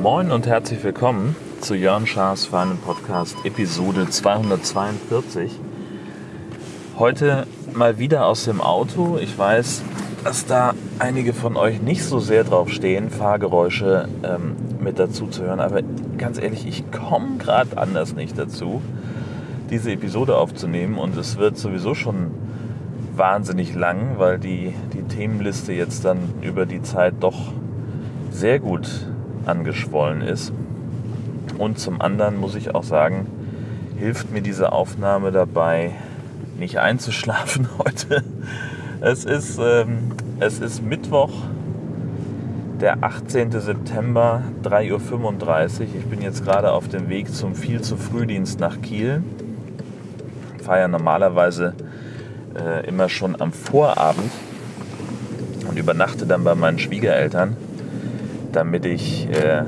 Moin und herzlich willkommen zu Jörn Schaas feinen Podcast Episode 242. Heute mal wieder aus dem Auto. Ich weiß, dass da einige von euch nicht so sehr drauf stehen, Fahrgeräusche ähm, mit dazu zu hören. Aber ganz ehrlich, ich komme gerade anders nicht dazu, diese Episode aufzunehmen. Und es wird sowieso schon wahnsinnig lang, weil die, die Themenliste jetzt dann über die Zeit doch sehr gut angeschwollen ist. Und zum anderen muss ich auch sagen, hilft mir diese Aufnahme dabei, nicht einzuschlafen heute. Es ist, ähm, es ist Mittwoch, der 18. September, 3.35 Uhr. Ich bin jetzt gerade auf dem Weg zum viel zu Frühdienst nach Kiel. Ja normalerweise äh, immer schon am Vorabend und übernachte dann bei meinen Schwiegereltern damit ich äh,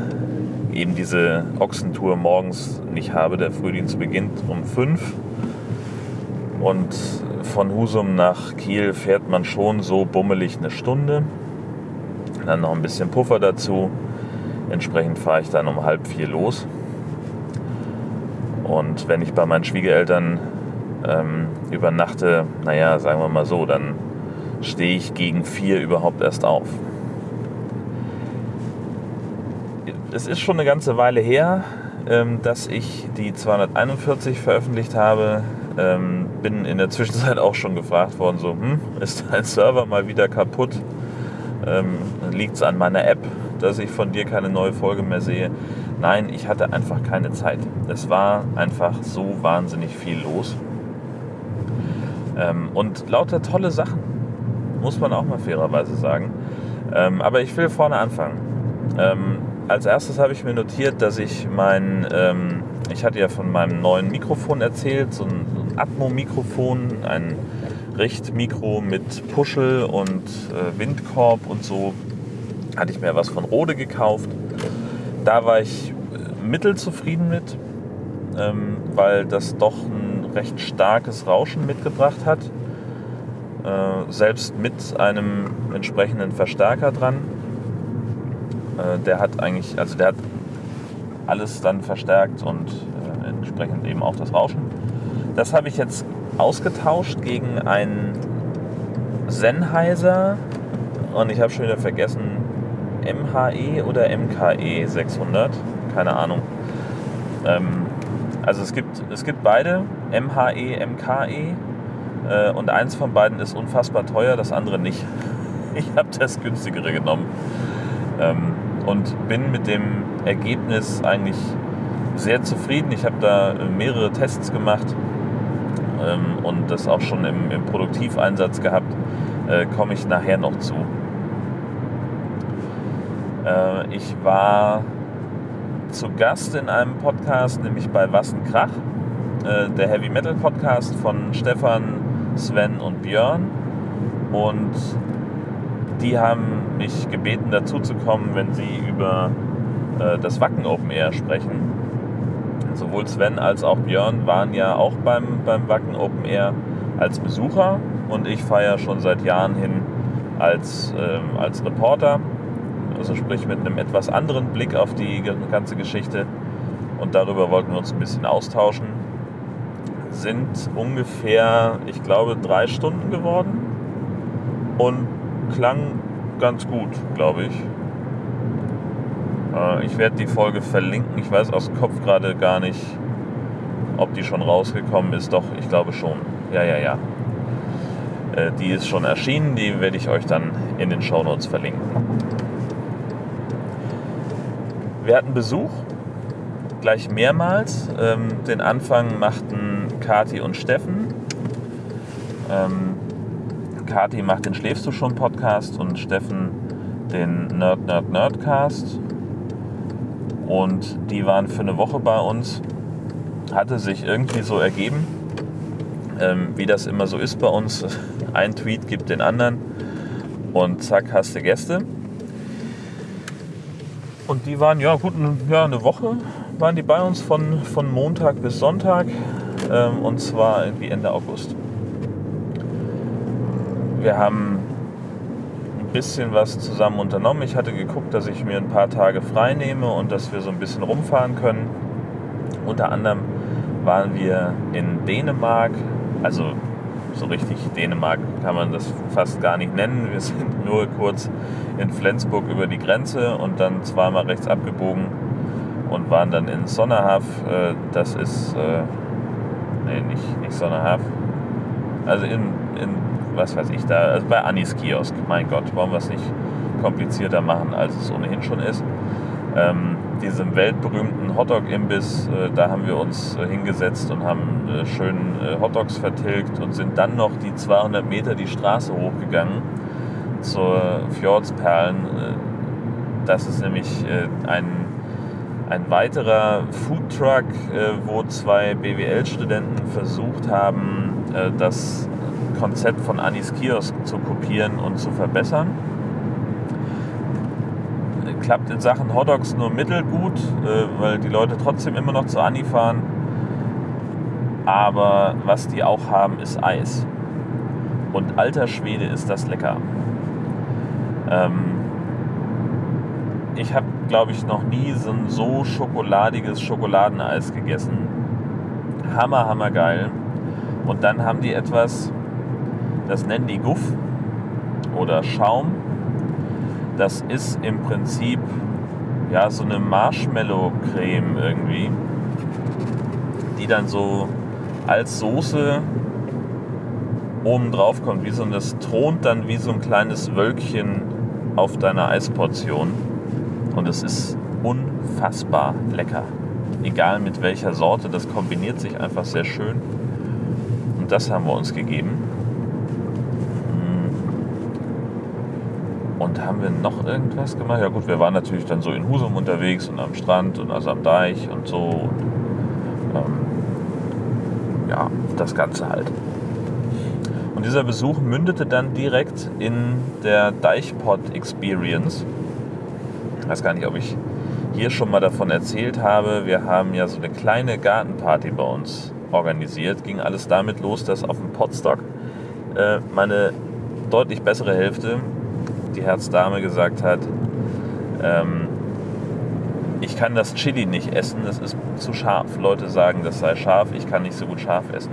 eben diese Ochsentour morgens nicht habe. Der Frühdienst beginnt um 5 und von Husum nach Kiel fährt man schon so bummelig eine Stunde. Dann noch ein bisschen Puffer dazu. Entsprechend fahre ich dann um halb vier los. Und wenn ich bei meinen Schwiegereltern ähm, übernachte, naja, sagen wir mal so, dann stehe ich gegen vier überhaupt erst auf. es ist schon eine ganze Weile her, ähm, dass ich die 241 veröffentlicht habe. Ähm, bin in der Zwischenzeit auch schon gefragt worden, so, hm, ist dein Server mal wieder kaputt? Ähm, Liegt es an meiner App, dass ich von dir keine neue Folge mehr sehe? Nein, ich hatte einfach keine Zeit. Es war einfach so wahnsinnig viel los. Ähm, und lauter tolle Sachen, muss man auch mal fairerweise sagen. Ähm, aber ich will vorne anfangen. Ähm, als erstes habe ich mir notiert, dass ich mein, ähm, ich hatte ja von meinem neuen Mikrofon erzählt, so ein, Atmo-Mikrofon, ein Richtmikro mit Puschel und äh, Windkorb und so. Hatte ich mir was von Rode gekauft. Da war ich äh, mittelzufrieden mit, ähm, weil das doch ein recht starkes Rauschen mitgebracht hat. Äh, selbst mit einem entsprechenden Verstärker dran äh, der hat eigentlich, also der hat alles dann verstärkt und äh, entsprechend eben auch das Rauschen. Das habe ich jetzt ausgetauscht gegen einen Sennheiser und ich habe schon wieder vergessen, MHE oder MKE 600, keine Ahnung. Ähm, also es gibt, es gibt beide, MHE, MKE äh, und eins von beiden ist unfassbar teuer, das andere nicht. Ich habe das günstigere genommen. Ähm, und bin mit dem Ergebnis eigentlich sehr zufrieden. Ich habe da äh, mehrere Tests gemacht ähm, und das auch schon im, im Produktiveinsatz gehabt. Äh, Komme ich nachher noch zu. Ich war zu Gast in einem Podcast, nämlich bei Wassenkrach, äh, der Heavy Metal Podcast von Stefan, Sven und Björn. Und die haben mich gebeten, dazu zu kommen, wenn sie über äh, das Wacken Open Air sprechen. Sowohl Sven als auch Björn waren ja auch beim, beim Wacken Open Air als Besucher und ich feiere schon seit Jahren hin als, äh, als Reporter, also sprich mit einem etwas anderen Blick auf die ganze Geschichte und darüber wollten wir uns ein bisschen austauschen. Sind ungefähr, ich glaube, drei Stunden geworden und klang ganz gut, glaube ich. Äh, ich werde die Folge verlinken. Ich weiß aus dem Kopf gerade gar nicht, ob die schon rausgekommen ist. Doch, ich glaube schon. Ja, ja, ja. Äh, die ist schon erschienen. Die werde ich euch dann in den Shownotes verlinken. Wir hatten Besuch, gleich mehrmals. Ähm, den Anfang machten Kati und Steffen. Ähm, Kati macht den Schläfst du schon Podcast und Steffen den Nerd Nerd Nerdcast. Und die waren für eine Woche bei uns. Hatte sich irgendwie so ergeben, ähm, wie das immer so ist bei uns. Ein Tweet gibt den anderen und zack, hast du Gäste. Und die waren, ja gut, ja, eine Woche waren die bei uns von, von Montag bis Sonntag. ähm, und zwar irgendwie Ende August. Wir haben ein bisschen was zusammen unternommen. Ich hatte geguckt, dass ich mir ein paar Tage frei nehme und dass wir so ein bisschen rumfahren können. Unter anderem waren wir in Dänemark, also so richtig Dänemark kann man das fast gar nicht nennen. Wir sind nur kurz in Flensburg über die Grenze und dann zweimal rechts abgebogen und waren dann in Sonnerhaf. Äh, das ist, äh, nee, nicht, nicht Sonnerhaf. Also in, in, was weiß ich da, also bei Anis Kiosk. Mein Gott, wollen wir es nicht komplizierter machen, als es ohnehin schon ist. Ähm, diesem weltberühmten Hotdog-Imbiss, äh, da haben wir uns äh, hingesetzt und haben äh, schön äh, Hotdogs vertilgt und sind dann noch die 200 Meter die Straße hochgegangen zur Fjordsperlen. Das ist nämlich ein, ein weiterer Foodtruck, wo zwei BWL-Studenten versucht haben, das Konzept von Anis Kiosk zu kopieren und zu verbessern klappt in Sachen Hotdogs nur mittelgut, äh, weil die Leute trotzdem immer noch zu Ani fahren. Aber was die auch haben, ist Eis. Und alter Schwede ist das lecker. Ähm, ich habe, glaube ich, noch nie so ein so schokoladiges Schokoladeneis gegessen. Hammer, hammer geil. Und dann haben die etwas, das nennen die Guff oder Schaum das ist im Prinzip ja so eine Marshmallow-Creme irgendwie, die dann so als Soße oben drauf kommt, wie so und das thront dann wie so ein kleines Wölkchen auf deiner Eisportion und es ist unfassbar lecker. Egal mit welcher Sorte, das kombiniert sich einfach sehr schön. Und das haben wir uns gegeben. Und haben wir noch irgendwas gemacht? Ja gut, wir waren natürlich dann so in Husum unterwegs und am Strand und also am Deich und so. Und, ähm, ja, das Ganze halt. Und dieser Besuch mündete dann direkt in der Deichpot Experience. Ich weiß gar nicht, ob ich hier schon mal davon erzählt habe. Wir haben ja so eine kleine Gartenparty bei uns organisiert. Ging alles damit los, dass auf dem Potstock äh, meine deutlich bessere Hälfte die Herzdame gesagt hat, ähm, ich kann das Chili nicht essen, das ist zu scharf. Leute sagen, das sei scharf, ich kann nicht so gut scharf essen.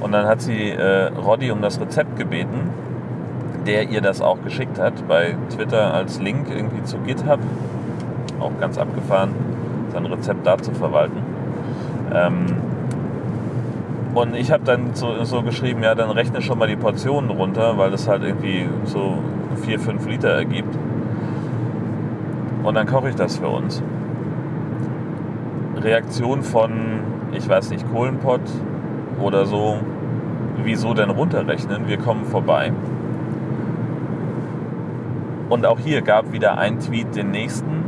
Und dann hat sie äh, Roddy um das Rezept gebeten, der ihr das auch geschickt hat, bei Twitter als Link irgendwie zu GitHub, auch ganz abgefahren, sein Rezept da zu verwalten. Ähm, und ich habe dann so, so, geschrieben, ja, dann rechne schon mal die Portionen runter, weil das halt irgendwie so 4, 5 Liter ergibt. Und dann koche ich das für uns. Reaktion von, ich weiß nicht, Kohlenpott oder so, wieso denn runterrechnen? Wir kommen vorbei. Und auch hier gab wieder ein Tweet den nächsten.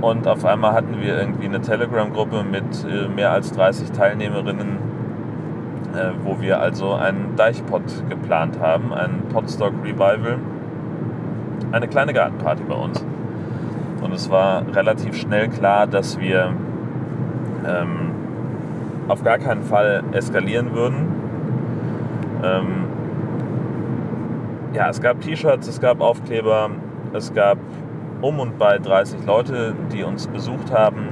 Und auf einmal hatten wir irgendwie eine Telegram-Gruppe mit äh, mehr als 30 Teilnehmerinnen, äh, wo wir also einen Deichpot geplant haben, ein Potstock Revival, eine kleine Gartenparty bei uns. Und es war relativ schnell klar, dass wir ähm, auf gar keinen Fall eskalieren würden. Ähm, ja, es gab T-Shirts, es gab Aufkleber, es gab um und bei 30 Leute, die uns besucht haben.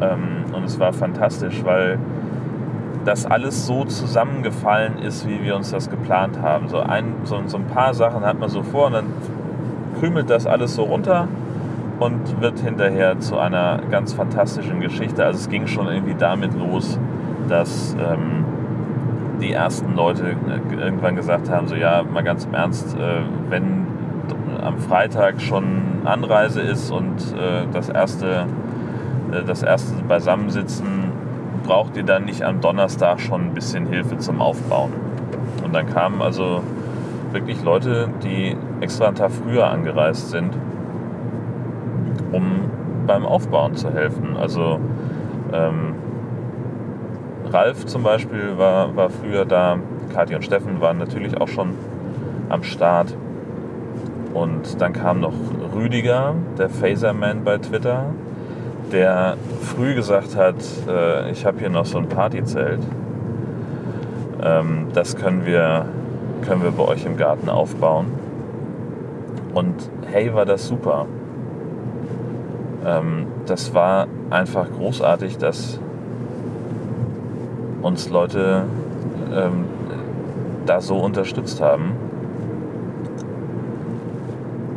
Ähm, und es war fantastisch, weil dass alles so zusammengefallen ist, wie wir uns das geplant haben. So ein, so, so ein paar Sachen hat man so vor und dann krümelt das alles so runter und wird hinterher zu einer ganz fantastischen Geschichte. Also es ging schon irgendwie damit los, dass ähm, die ersten Leute äh, irgendwann gesagt haben, so ja, mal ganz im Ernst, äh, wenn am Freitag schon Anreise ist und äh, das erste äh, das erste Beisammensitzen braucht ihr dann nicht am Donnerstag schon ein bisschen Hilfe zum Aufbauen. Und dann kamen also wirklich Leute, die extra einen Tag früher angereist sind, um beim Aufbauen zu helfen. Also ähm, Ralf zum Beispiel war, war früher da, Kathi und Steffen waren natürlich auch schon am Start. Und dann kam noch Rüdiger, der Phaserman bei Twitter, der früh gesagt hat, äh, ich habe hier noch so ein Partyzelt. Ähm, das können wir, können wir bei euch im Garten aufbauen. Und hey, war das super. Ähm, das war einfach großartig, dass uns Leute ähm, da so unterstützt haben.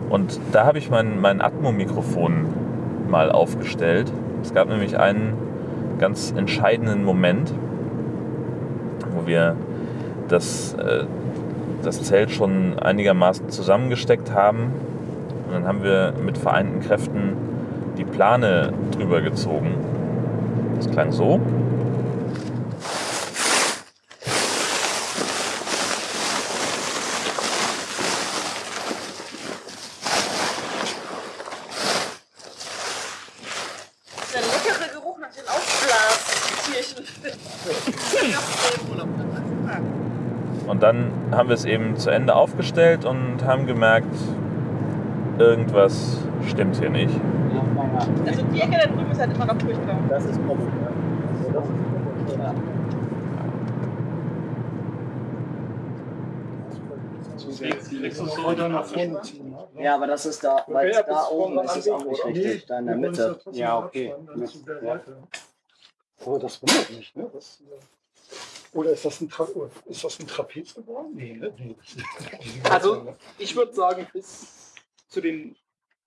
Und da habe ich mein, mein Atmo-Mikrofon mal aufgestellt. Es gab nämlich einen ganz entscheidenden Moment, wo wir das, äh, das Zelt schon einigermaßen zusammengesteckt haben. Und dann haben wir mit vereinten Kräften die Plane drüber gezogen. Das klang so. Der leckere Geruch nach den Aufblastierchen. Und dann haben wir es eben zu Ende aufgestellt und haben gemerkt, irgendwas stimmt hier nicht. Also die Ecke da drüben ist halt immer noch furchtbar. Das ist Pommes. Ja. Also ist. Ja. Ne? ja, aber das ist da, weil Okay, da oben ist es auch nicht richtig, da in der Mitte. Ja, okay. Ja. Aber das wundert mich, ne? Oder ist das ein, Tra ist das ein Trapez geworden? Nee, ne? Nee. Also, Ich würde sagen, bis zu den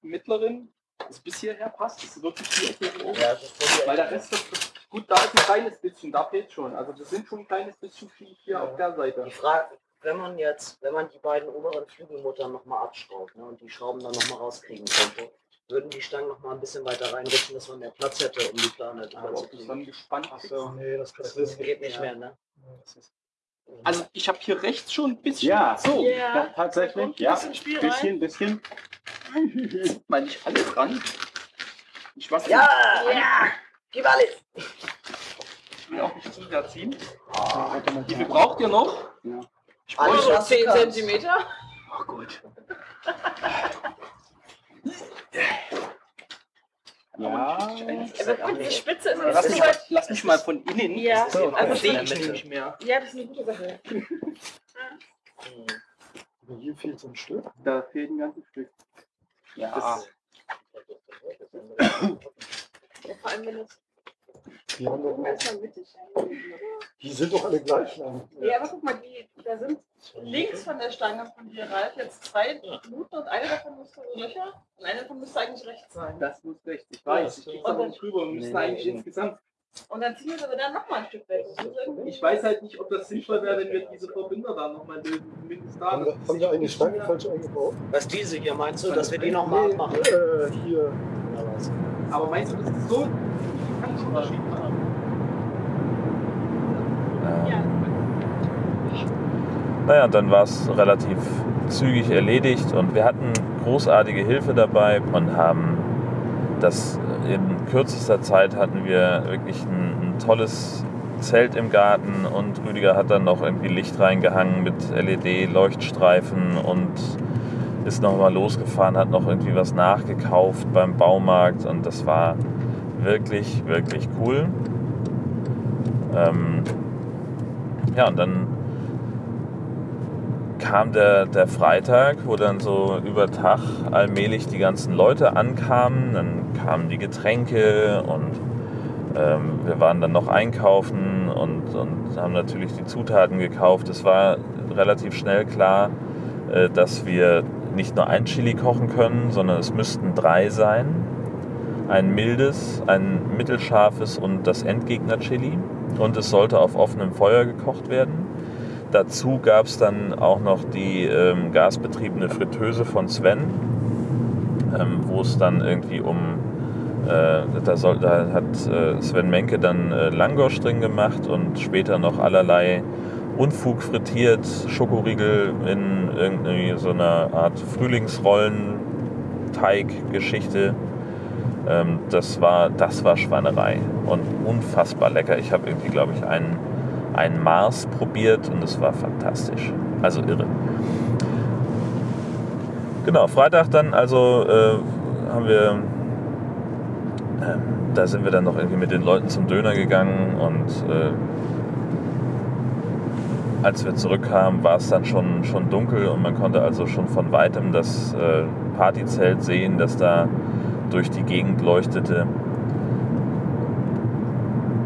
mittleren, also bis hierher passt, ist wirklich die Ecke hier oben. Ja, das ist Weil der Rest ist gut, da ist ein kleines bisschen, da fehlt schon. Also das sind schon ein kleines bisschen viel hier auf der Seite. Die Frage, wenn man jetzt, wenn man die beiden oberen Flügelmuttern nochmal abschraubt ne, und die Schrauben dann nochmal rauskriegen könnte, würden die Stangen nochmal ein bisschen weiter reinrutschen, dass man mehr Platz hätte, um die Plane drüber zu kriegen. dann gespannt ist. So, nee, das Das geht nicht mehr, ne? Das ist- Also ich habe hier rechts schon ein bisschen Ja, so. Ja. Ja, tatsächlich. Kommt ein Ja, bisschen Spiel rein. bisschen, bisschen. Mal nicht alle dran. Ich weiß Ja! Ja. Gib alles! ich will auch nicht zu sehr ziehen. Ah, mal. Wie viel braucht ihr noch? Ja. Ich was du 10 kannst. Zentimeter. Oh gut. Ja. Aber gut, die Spitze ist Lass nicht mich, so mal, weit. lass mich mal von innen. Ja, Das ist ja- also sehe ich nämlich mehr. Ja, das ist eine gute Sache. Aber Hier fehlt so ein Stück. Da fehlt ein ganzes Stück. Ja. Das- Ja, vor allem, wenn es Die, haben doch, mittig. die sind doch alle gleich lang. Ja, aber guck mal, die, da sind links von der Stange von dir, Ralf, jetzt zwei Minuten und eine davon müsste so Löcher und eine davon müsste eigentlich rechts sein. Das muss rechts. Ich weiß, ich krieg's aber nicht rüber. Nee, nee, eigentlich nee. insgesamt. Und dann ziehen wir es aber dann nochmal ein Stück weg. Ich weiß halt nicht, ob das sinnvoll wäre, wenn wir diese Verbinder da nochmal lösen. Zumindest da. Haben wir, haben wir eine Stange falsch eingebaut? Was diese hier meinst du, dass wir die nochmal Nee, abmachen? äh, hier. Aber meinst du, das ist so? Kann ich Unterschied machen. Ähm, Ja, Naja, dann war es relativ zügig erledigt und wir hatten großartige Hilfe dabei und haben das in kürzester Zeit hatten wir wirklich ein, ein tolles Zelt im Garten und Rüdiger hat dann noch irgendwie Licht reingehangen mit LED-Leuchtstreifen und ist nochmal losgefahren, hat noch irgendwie was nachgekauft beim Baumarkt und das war wirklich, wirklich cool. Ähm, ja, und dann kam der, der Freitag, wo dann so über Tag allmählich die ganzen Leute ankamen. Dann kamen die Getränke und ähm, wir waren dann noch einkaufen und, und haben natürlich die Zutaten gekauft. Es war relativ schnell klar, äh, dass wir nicht nur ein Chili kochen können, sondern es müssten drei sein. Ein mildes, ein mittelscharfes und das Endgegner-Chili. Und es sollte auf offenem Feuer gekocht werden. Dazu gab es dann auch noch die ähm, gasbetriebene Fritteuse von Sven, ähm, wo es dann irgendwie um, äh, da, soll, da hat äh, Sven Menke dann äh, Langosch drin gemacht und später noch allerlei Unfug frittiert, Schokoriegel in irgendwie so einer Art Frühlingsrollen-Teig-Geschichte. Ähm, das, war, das war Schweinerei und unfassbar lecker. Ich habe irgendwie, glaube ich, einen ein Mars probiert und es war fantastisch. Also irre. Genau, Freitag dann also äh, haben wir ähm, da sind wir dann noch irgendwie mit den Leuten zum Döner gegangen und äh, als wir zurückkamen, war es dann schon, schon dunkel und man konnte also schon von weitem das äh, Partyzelt sehen, das da durch die Gegend leuchtete.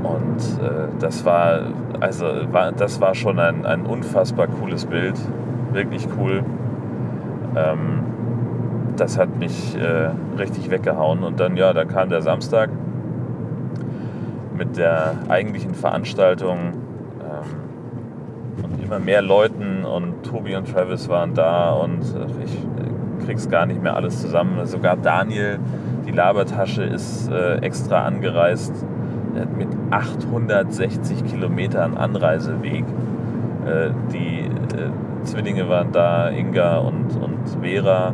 Und äh, das war, also war, das war schon ein, ein unfassbar cooles Bild, wirklich cool. Ähm, das hat mich äh, richtig weggehauen. Und dann, ja, dann kam der Samstag mit der eigentlichen Veranstaltung ähm, und immer mehr Leuten und Tobi und Travis waren da und äh, ich äh, krieg's gar nicht mehr alles zusammen. Sogar Daniel, die Labertasche, ist äh, extra angereist mit 860 Kilometern Anreiseweg. Äh, die äh, Zwillinge waren da, Inga und, und Vera,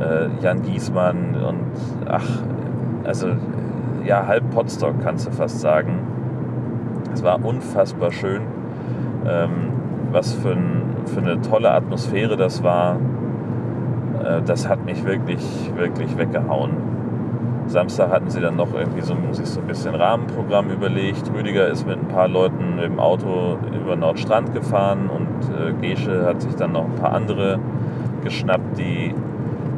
äh, Jan Giesmann und ach, also ja, halb Potsdok kannst du fast sagen. Es war unfassbar schön. Ähm, was für, ein, für eine tolle Atmosphäre das war. Äh, das hat mich wirklich, wirklich weggehauen. Samstag hatten sie dann noch irgendwie so, sich so ein bisschen Rahmenprogramm überlegt. Rüdiger ist mit ein paar Leuten im Auto über Nordstrand gefahren und äh, Gesche hat sich dann noch ein paar andere geschnappt, die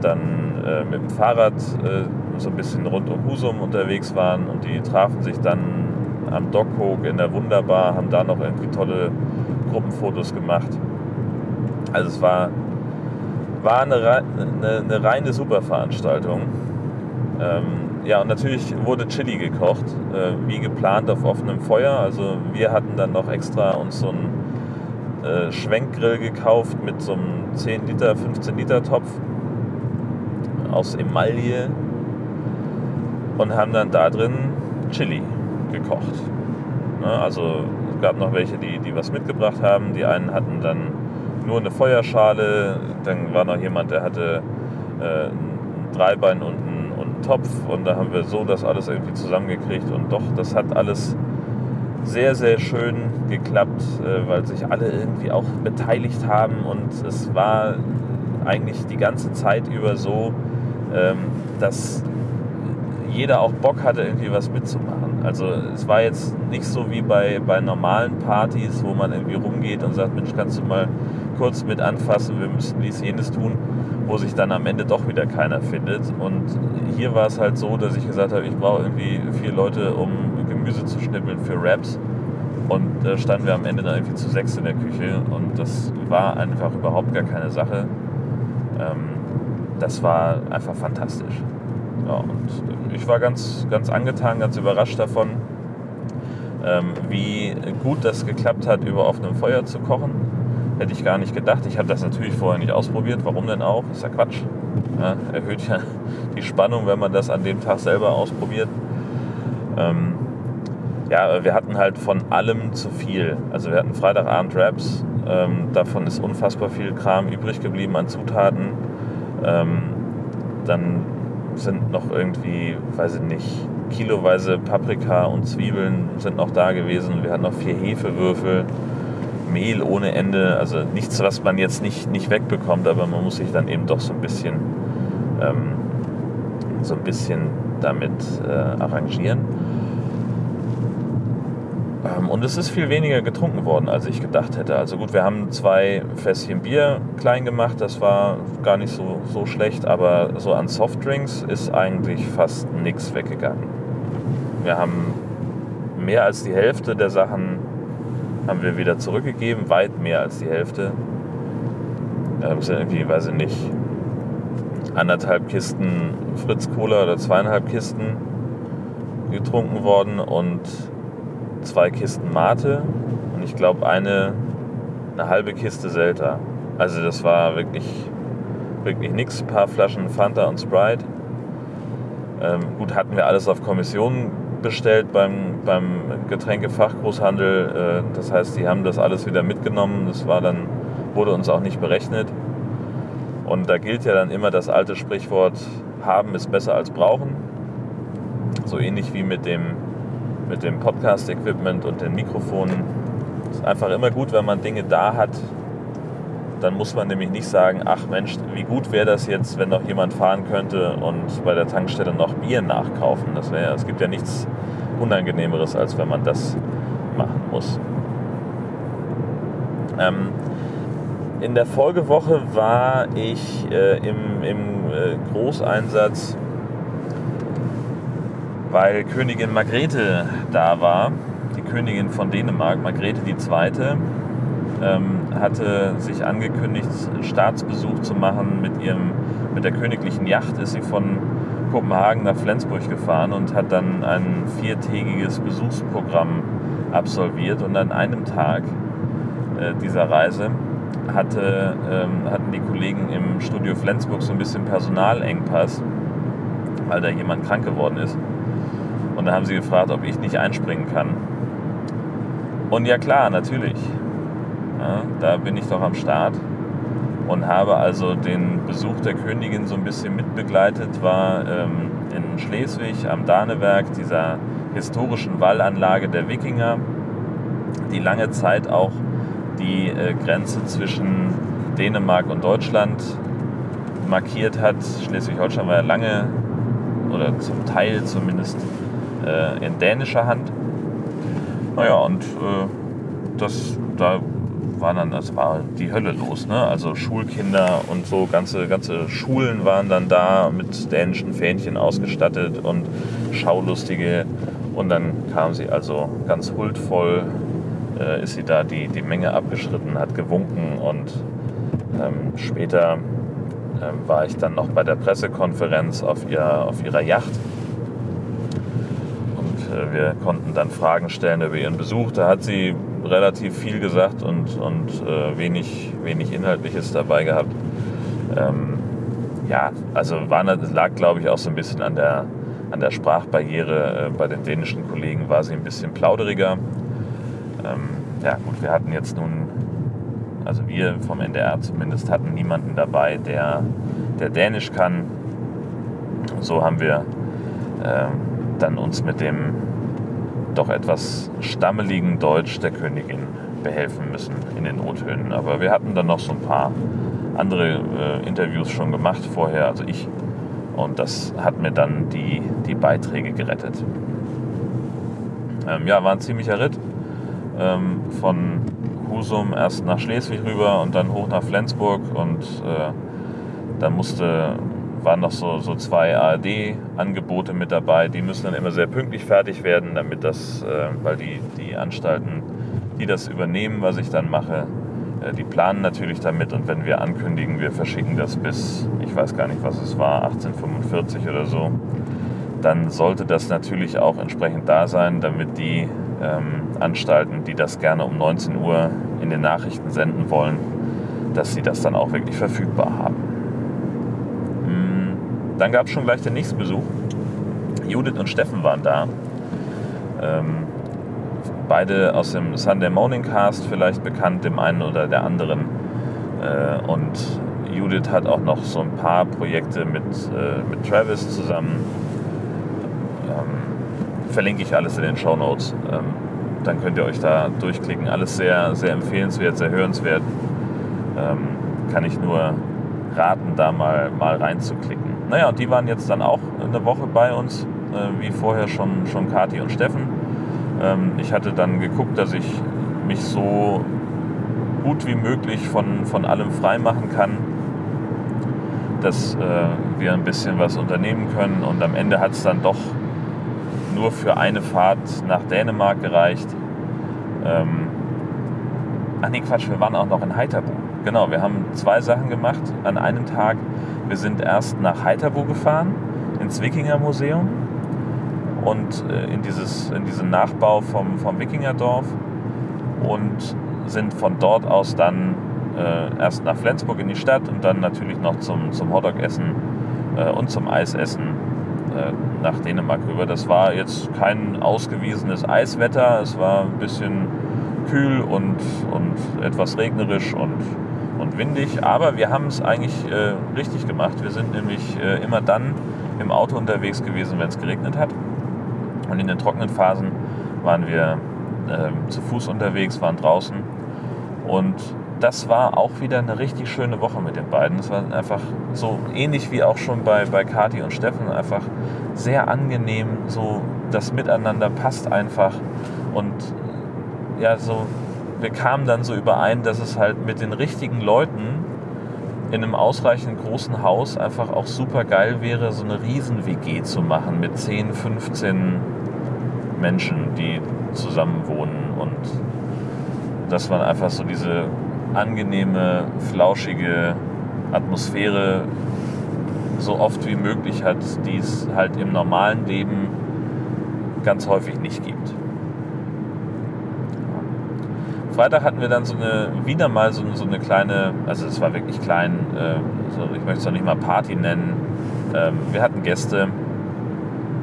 dann äh, mit dem Fahrrad äh, so ein bisschen rund um Husum unterwegs waren und die trafen sich dann am Dockhook in der Wunderbar, haben da noch irgendwie tolle Gruppenfotos gemacht. Also es war, war eine, eine, eine reine Superveranstaltung. Ähm, ja, und natürlich wurde Chili gekocht, äh, wie geplant auf offenem Feuer. Also wir hatten dann noch extra uns so einen äh, Schwenkgrill gekauft mit so einem 10 Liter, 15 Liter Topf aus Emaille und haben dann da drin Chili gekocht. Ne, also es gab noch welche, die, die was mitgebracht haben. Die einen hatten dann nur eine Feuerschale, dann war noch jemand, der hatte äh, ein Dreibein und einen Topf und da haben wir so das alles irgendwie zusammengekriegt und doch, das hat alles sehr, sehr schön geklappt, äh, weil sich alle irgendwie auch beteiligt haben und es war eigentlich die ganze Zeit über so, ähm, dass jeder auch Bock hatte, irgendwie was mitzumachen. Also es war jetzt nicht so wie bei, bei normalen Partys, wo man irgendwie rumgeht und sagt, Mensch, kannst du mal kurz mit anfassen, wir müssen dies, jenes tun, wo sich dann am Ende doch wieder keiner findet. Und hier war es halt so, dass ich gesagt habe, ich brauche irgendwie vier Leute, um Gemüse zu schnippeln für Wraps. Und da standen wir am Ende dann irgendwie zu sechs in der Küche und das war einfach überhaupt gar keine Sache. Ähm, das war einfach fantastisch. Ja, und ich war ganz, ganz angetan, ganz überrascht davon, ähm, wie gut das geklappt hat, über offenem Feuer zu kochen. Hätte ich gar nicht gedacht. Ich habe das natürlich vorher nicht ausprobiert. Warum denn auch? Ist ja Quatsch. Ja, erhöht ja die Spannung, wenn man das an dem Tag selber ausprobiert. Ähm, ja, wir hatten halt von allem zu viel. Also wir hatten Freitagabend Raps. Ähm, davon ist unfassbar viel Kram übrig geblieben an Zutaten. Ähm, dann sind noch irgendwie, weiß ich nicht, kiloweise Paprika und Zwiebeln sind noch da gewesen. Wir hatten noch vier Hefewürfel, Mehl ohne Ende. Also nichts, was man jetzt nicht, nicht wegbekommt, aber man muss sich dann eben doch so ein bisschen, ähm, so ein bisschen damit äh, arrangieren. Ähm, und es ist viel weniger getrunken worden, als ich gedacht hätte. Also gut, wir haben zwei Fässchen Bier klein gemacht, das war gar nicht so, so schlecht, aber so an Softdrinks ist eigentlich fast nichts weggegangen. Wir haben mehr als die Hälfte der Sachen haben wir wieder zurückgegeben, weit mehr als die Hälfte. Da sind irgendwie, weiß ich nicht, anderthalb Kisten Fritz Cola oder zweieinhalb Kisten getrunken worden und zwei Kisten Mate und ich glaube eine, eine halbe Kiste Selta. Also das war wirklich, wirklich nichts. Ein paar Flaschen Fanta und Sprite. Ähm, gut, hatten wir alles auf Kommission bestellt beim, beim Getränkefachgroßhandel. Äh, das heißt, die haben das alles wieder mitgenommen. Das war dann, wurde uns auch nicht berechnet. Und da gilt ja dann immer das alte Sprichwort, haben ist besser als brauchen. So ähnlich wie mit dem, mit dem Podcast-Equipment und den Mikrofonen. Es ist einfach immer gut, wenn man Dinge da hat, dann muss man nämlich nicht sagen, ach Mensch, wie gut wäre das jetzt, wenn noch jemand fahren könnte und bei der Tankstelle noch Bier nachkaufen. Das wäre, es gibt ja nichts Unangenehmeres, als wenn man das machen muss. Ähm, in der Folgewoche war ich äh, im, im äh, Großeinsatz, weil Königin Margrethe da war, die Königin von Dänemark, Margrethe II., ähm, hatte sich angekündigt, einen Staatsbesuch zu machen mit, ihrem, mit der königlichen Yacht. Ist sie von Kopenhagen nach Flensburg gefahren und hat dann ein viertägiges Besuchsprogramm absolviert. Und an einem Tag äh, dieser Reise hatte, ähm, hatten die Kollegen im Studio Flensburg so ein bisschen Personalengpass, weil da jemand krank geworden ist. Und da haben sie gefragt, ob ich nicht einspringen kann. Und ja klar, natürlich. Ja, da bin ich doch am Start und habe also den Besuch der Königin so ein bisschen mitbegleitet, war ähm, in Schleswig am Danewerk, dieser historischen Wallanlage der Wikinger, die lange Zeit auch die äh, Grenze zwischen Dänemark und Deutschland markiert hat. Schleswig-Holstein war ja lange oder zum Teil zumindest äh, in dänischer Hand. Naja, und äh, das, da war dann, das war die Hölle los, ne? Also Schulkinder und so, ganze, ganze Schulen waren dann da mit dänischen Fähnchen ausgestattet und Schaulustige. Und dann kam sie also ganz huldvoll, äh, ist sie da die, die Menge abgeschritten, hat gewunken und ähm, später ähm, war ich dann noch bei der Pressekonferenz auf, ihr, auf ihrer Yacht äh, wir konnten dann Fragen stellen über ihren Besuch. Da hat sie relativ viel gesagt und, und äh, wenig, wenig Inhaltliches dabei gehabt. Ähm, ja, also war, lag, glaube ich, auch so ein bisschen an der, an der Sprachbarriere. Äh, bei den dänischen Kollegen war sie ein bisschen plauderiger. Ähm, ja, gut, wir hatten jetzt nun, also wir vom NDR zumindest, hatten niemanden dabei, der, der Dänisch kann. So haben wir ähm, dann uns mit dem doch etwas stammeligen Deutsch der Königin behelfen müssen in den O-Tönen. Aber wir hatten dann noch so ein paar andere äh, Interviews schon gemacht vorher, also ich. Und das hat mir dann die, die Beiträge gerettet. Ähm, ja, war ein ziemlicher Ritt. Ähm, von Husum erst nach Schleswig rüber und dann hoch nach Flensburg. Und äh, dann musste waren noch so, so zwei ARD-Angebote mit dabei. Die müssen dann immer sehr pünktlich fertig werden, damit das, äh, weil die, die Anstalten, die das übernehmen, was ich dann mache, äh, die planen natürlich damit. Und wenn wir ankündigen, wir verschicken das bis, ich weiß gar nicht, was es war, 1845 oder so, dann sollte das natürlich auch entsprechend da sein, damit die ähm, Anstalten, die das gerne um 19 Uhr in den Nachrichten senden wollen, dass sie das dann auch wirklich verfügbar haben. Dann gab es schon gleich den nächsten Besuch. Judith und Steffen waren da. Ähm, beide aus dem Sunday Morning Cast, vielleicht bekannt dem einen oder der anderen. Äh, und Judith hat auch noch so ein paar Projekte mit, äh, mit Travis zusammen. Ähm, verlinke ich alles in den Show Notes. Ähm, dann könnt ihr euch da durchklicken. Alles sehr, sehr empfehlenswert, sehr hörenswert. Ähm, kann ich nur raten, da mal, mal reinzuklicken. Naja, und die waren jetzt dann auch eine Woche bei uns, äh, wie vorher schon, schon Kati und Steffen. Ähm, ich hatte dann geguckt, dass ich mich so gut wie möglich von, von allem frei machen kann, dass äh, wir ein bisschen was unternehmen können. Und am Ende hat es dann doch nur für eine Fahrt nach Dänemark gereicht. Ähm, ach nee, Quatsch, wir waren auch noch in Heiterbu. Genau, wir haben zwei Sachen gemacht an einem Tag. Wir sind erst nach Heiterbu gefahren, ins Wikinger Museum und äh, in, dieses, in diesen Nachbau vom, vom Wikingerdorf und sind von dort aus dann äh, erst nach Flensburg in die Stadt und dann natürlich noch zum, zum Hotdog-Essen äh, und zum Eisessen äh, nach Dänemark rüber. Das war jetzt kein ausgewiesenes Eiswetter, es war ein bisschen kühl und, und etwas regnerisch und und windig, aber wir haben es eigentlich äh, richtig gemacht. Wir sind nämlich äh, immer dann im Auto unterwegs gewesen, wenn es geregnet hat. Und in den trockenen Phasen waren wir äh, zu Fuß unterwegs, waren draußen. Und das war auch wieder eine richtig schöne Woche mit den beiden. Es war einfach so ähnlich wie auch schon bei, bei Kati und Steffen, einfach sehr angenehm. So das Miteinander passt einfach. Und ja, so, wir kamen dann so überein, dass es halt mit den richtigen Leuten in einem ausreichend großen Haus einfach auch super geil wäre, so eine Riesen-WG zu machen mit 10, 15 Menschen, die zusammen wohnen. Und dass man einfach so diese angenehme, flauschige Atmosphäre so oft wie möglich hat, die es halt im normalen Leben ganz häufig nicht gibt. Freitag hatten wir dann so eine, wieder mal so, so eine kleine, also es war wirklich klein, äh, so, ich möchte es noch nicht mal Party nennen. Ähm, wir hatten Gäste,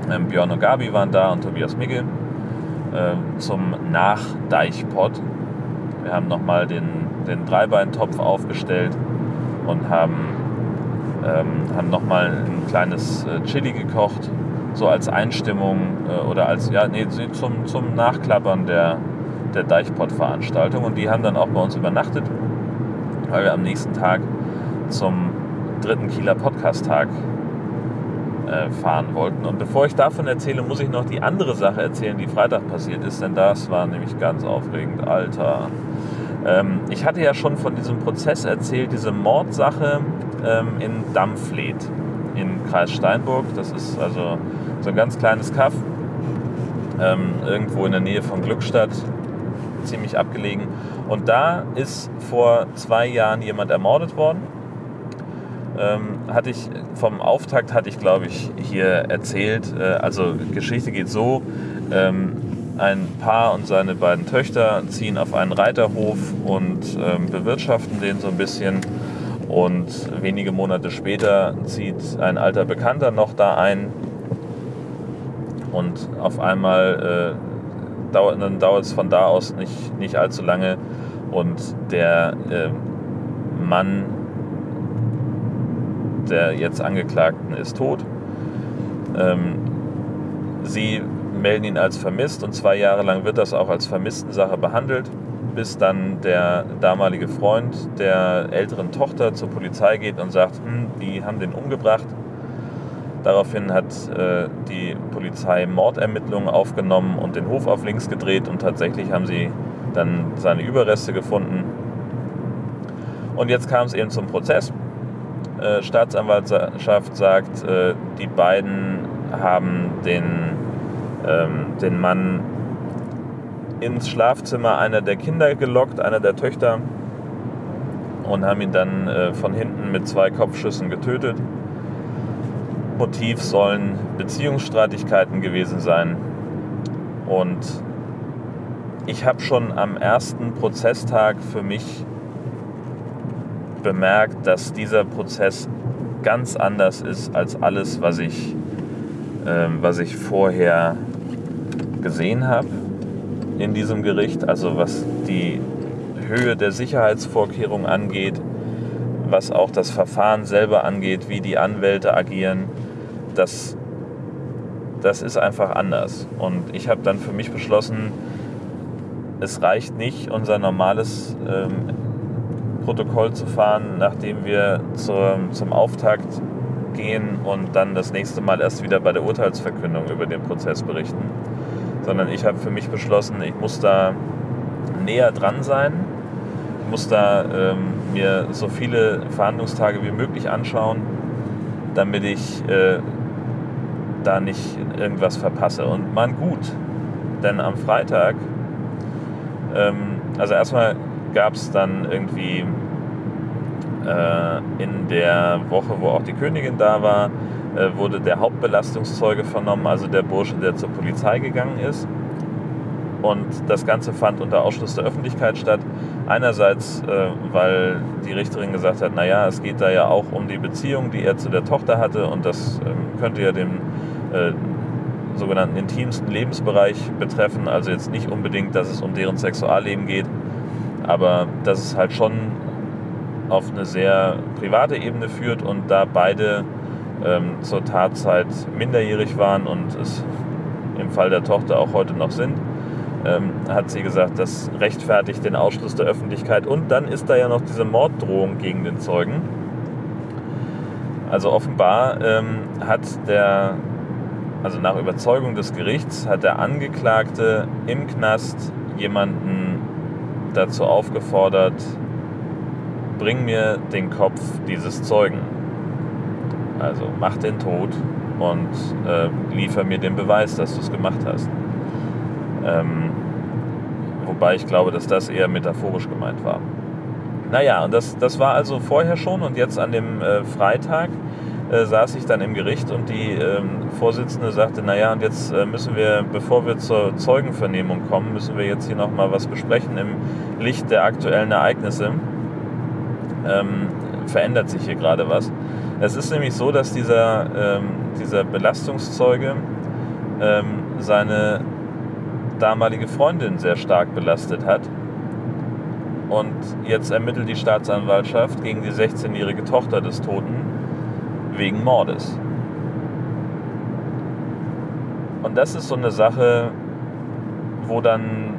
ähm, Björn und Gabi waren da und Tobias Migge äh, zum Nachdeichpot. Wir haben nochmal den, den Dreibeintopf aufgestellt und haben, ähm, haben nochmal ein kleines äh, Chili gekocht, so als Einstimmung äh, oder als, ja, nee, zum, zum Nachklappern der, der Deichpott-Veranstaltung. Und die haben dann auch bei uns übernachtet, weil wir am nächsten Tag zum dritten Kieler Podcast-Tag äh, fahren wollten. Und bevor ich davon erzähle, muss ich noch die andere Sache erzählen, die Freitag passiert ist, denn das war nämlich ganz aufregend. Alter. Ähm, ich hatte ja schon von diesem Prozess erzählt, diese Mordsache ähm, in Dampfleet in Kreis Steinburg. Das ist also so ein ganz kleines Kaff, ähm, irgendwo in der Nähe von Glückstadt, ziemlich abgelegen. Und da ist vor zwei Jahren jemand ermordet worden. Ähm, hatte ich vom Auftakt hatte ich glaube ich hier erzählt. Äh, also Geschichte geht so: ähm, Ein Paar und seine beiden Töchter ziehen auf einen Reiterhof und ähm, bewirtschaften den so ein bisschen. Und wenige Monate später zieht ein alter Bekannter noch da ein. Und auf einmal äh, dauert, dann dauert es von da aus nicht, nicht allzu lange. Und der äh, Mann der jetzt Angeklagten ist tot. Ähm, sie melden ihn als vermisst und zwei Jahre lang wird das auch als Vermisstensache behandelt, bis dann der damalige Freund der älteren Tochter zur Polizei geht und sagt, hm, die haben den umgebracht. Daraufhin hat äh, die Polizei Mordermittlungen aufgenommen und den Hof auf links gedreht und tatsächlich haben sie dann seine Überreste gefunden. Und jetzt kam es eben zum Prozess. Äh, Staatsanwaltschaft sagt, äh, die beiden haben den, ähm, den Mann ins Schlafzimmer einer der Kinder gelockt, einer der Töchter, und haben ihn dann äh, von hinten mit zwei Kopfschüssen getötet. Motiv sollen Beziehungsstreitigkeiten gewesen sein. Und ich habe schon am ersten Prozesstag für mich bemerkt, dass dieser Prozess ganz anders ist als alles, was ich, ähm, was ich vorher gesehen habe in diesem Gericht. Also was die Höhe der Sicherheitsvorkehrungen angeht, was auch das Verfahren selber angeht, wie die Anwälte agieren, das, das ist einfach anders. Und ich habe dann für mich beschlossen, es reicht nicht, unser normales ähm, Protokoll zu fahren, nachdem wir zur, zum Auftakt gehen und dann das nächste Mal erst wieder bei der Urteilsverkündung über den Prozess berichten. Sondern ich habe für mich beschlossen, ich muss da näher dran sein, ich muss da ähm, mir so viele Verhandlungstage wie möglich anschauen, damit ich äh, da nicht irgendwas verpasse. Und man gut, denn am Freitag, ähm, also erstmal gab es dann irgendwie äh, in der Woche, wo auch die Königin da war, äh, wurde der Hauptbelastungszeuge vernommen, also der Bursche, der zur Polizei gegangen ist. Und das Ganze fand unter Ausschluss der Öffentlichkeit statt. Einerseits, äh, weil die Richterin gesagt hat, naja, es geht da ja auch um die Beziehung, die er zu der Tochter hatte und das ähm, könnte ja den äh, sogenannten intimsten Lebensbereich betreffen. Also jetzt nicht unbedingt, dass es um deren Sexualleben geht, aber dass es halt schon auf eine sehr private Ebene führt und da beide ähm, zur Tatzeit minderjährig waren und es im Fall der Tochter auch heute noch sind, ähm, hat sie gesagt, das rechtfertigt den Ausschluss der Öffentlichkeit. Und dann ist da ja noch diese Morddrohung gegen den Zeugen. Also offenbar ähm, hat der, also nach Überzeugung des Gerichts, hat der Angeklagte im Knast jemanden dazu aufgefordert, bring mir den Kopf dieses Zeugen. Also mach den tot und äh, liefer mir den Beweis, dass du es gemacht hast. Ähm, wobei ich glaube, dass das eher metaphorisch gemeint war. Naja, und das, das war also vorher schon und jetzt an dem äh, Freitag äh, saß ich dann im Gericht und die ähm, Vorsitzende sagte, naja, und jetzt äh, müssen wir, bevor wir zur Zeugenvernehmung kommen, müssen wir jetzt hier nochmal was besprechen im Licht der aktuellen Ereignisse. Ähm, verändert sich hier gerade was. Es ist nämlich so, dass dieser, ähm, dieser Belastungszeuge ähm, seine damalige Freundin sehr stark belastet hat. Und jetzt ermittelt die Staatsanwaltschaft gegen die 16-jährige Tochter des Toten wegen Mordes. Und das ist so eine Sache, wo dann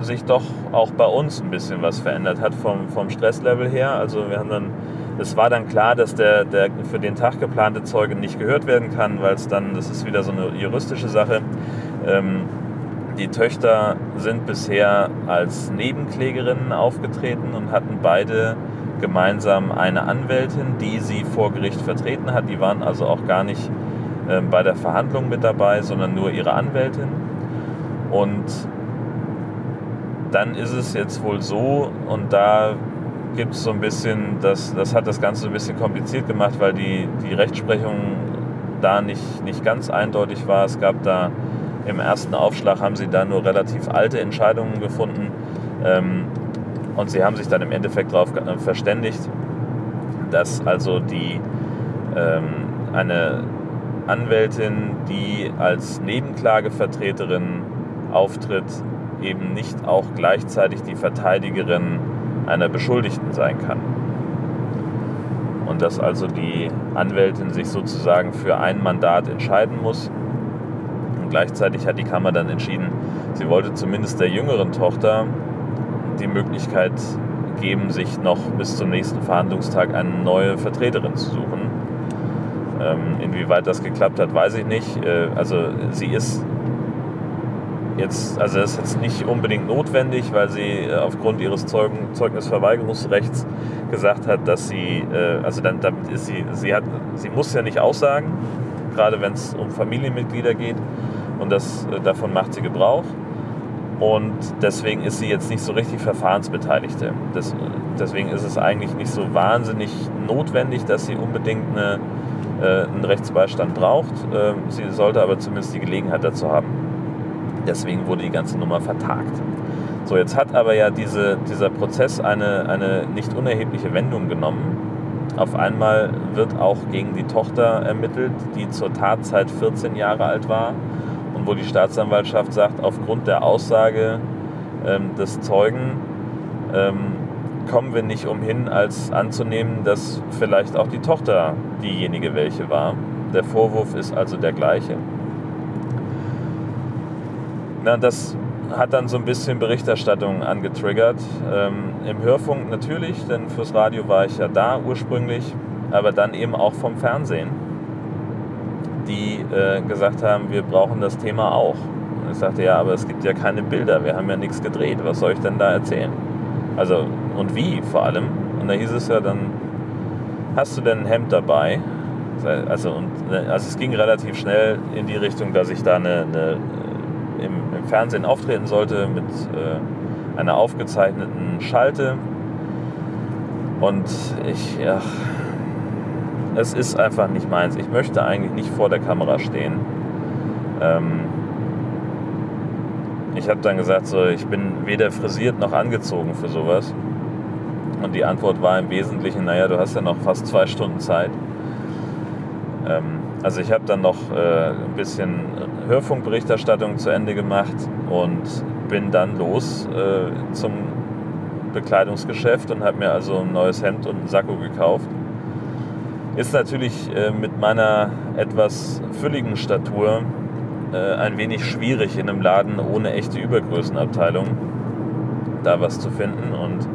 sich doch auch bei uns ein bisschen was verändert hat vom, vom Stresslevel her. Also wir haben dann, es war dann klar, dass der, der für den Tag geplante Zeuge nicht gehört werden kann, weil es dann, das ist wieder so eine juristische Sache. Ähm, die Töchter sind bisher als Nebenklägerinnen aufgetreten und hatten beide gemeinsam eine Anwältin, die sie vor Gericht vertreten hat. Die waren also auch gar nicht äh, bei der Verhandlung mit dabei, sondern nur ihre Anwältin. Und dann ist es jetzt wohl so, und da gibt es so ein bisschen, das, das hat das Ganze so ein bisschen kompliziert gemacht, weil die, die Rechtsprechung da nicht, nicht ganz eindeutig war. Es gab da im ersten Aufschlag haben sie da nur relativ alte Entscheidungen gefunden. Ähm, und sie haben sich dann im Endeffekt darauf verständigt, dass also die ähm, eine Anwältin, die als Nebenklagevertreterin auftritt, eben nicht auch gleichzeitig die Verteidigerin einer Beschuldigten sein kann. Und dass also die Anwältin sich sozusagen für ein Mandat entscheiden muss. Und gleichzeitig hat die Kammer dann entschieden, sie wollte zumindest der jüngeren Tochter die Möglichkeit geben, sich noch bis zum nächsten Verhandlungstag eine neue Vertreterin zu suchen. Ähm, inwieweit das geklappt hat, weiß ich nicht. Äh, also sie ist jetzt, also das ist jetzt nicht unbedingt notwendig, weil sie äh, aufgrund ihres Zeugen, Zeugnisverweigerungsrechts gesagt hat, dass sie, äh, also dann, damit ist sie, sie hat, sie muss ja nicht aussagen, gerade wenn es um Familienmitglieder geht und das, äh, davon macht sie Gebrauch. Und deswegen ist sie jetzt nicht so richtig Verfahrensbeteiligte. Das, deswegen ist es eigentlich nicht so wahnsinnig notwendig, dass sie unbedingt eine, äh, einen Rechtsbeistand braucht. Äh, sie sollte aber zumindest die Gelegenheit dazu haben. Deswegen wurde die ganze Nummer vertagt. So, jetzt hat aber ja diese, dieser Prozess eine, eine nicht unerhebliche Wendung genommen. Auf einmal wird auch gegen die Tochter ermittelt, die zur Tatzeit 14 Jahre alt war und wo die Staatsanwaltschaft sagt, aufgrund der Aussage ähm, des Zeugen ähm, kommen wir nicht umhin, als anzunehmen, dass vielleicht auch die Tochter diejenige welche war. Der Vorwurf ist also der gleiche. Na, das hat dann so ein bisschen Berichterstattung angetriggert. Ähm, Im Hörfunk natürlich, denn fürs Radio war ich ja da ursprünglich, aber dann eben auch vom Fernsehen die äh, gesagt haben, wir brauchen das Thema auch. Und ich sagte, ja, aber es gibt ja keine Bilder, wir haben ja nichts gedreht, was soll ich denn da erzählen? Also, und wie vor allem? Und da hieß es ja dann, hast du denn ein Hemd dabei? Also, und, also es ging relativ schnell in die Richtung, dass ich da eine, eine im, im, Fernsehen auftreten sollte mit äh, einer aufgezeichneten Schalte. Und ich, ja, es ist einfach nicht meins. Ich möchte eigentlich nicht vor der Kamera stehen. Ähm ich habe dann gesagt, so, ich bin weder frisiert noch angezogen für sowas. Und die Antwort war im Wesentlichen, naja, du hast ja noch fast zwei Stunden Zeit. Ähm also ich habe dann noch äh, ein bisschen Hörfunkberichterstattung zu Ende gemacht und bin dann los äh, zum Bekleidungsgeschäft und habe mir also ein neues Hemd und einen Sakko gekauft ist natürlich äh, mit meiner etwas fülligen Statur äh, ein wenig schwierig in einem Laden ohne echte Übergrößenabteilung da was zu finden. Und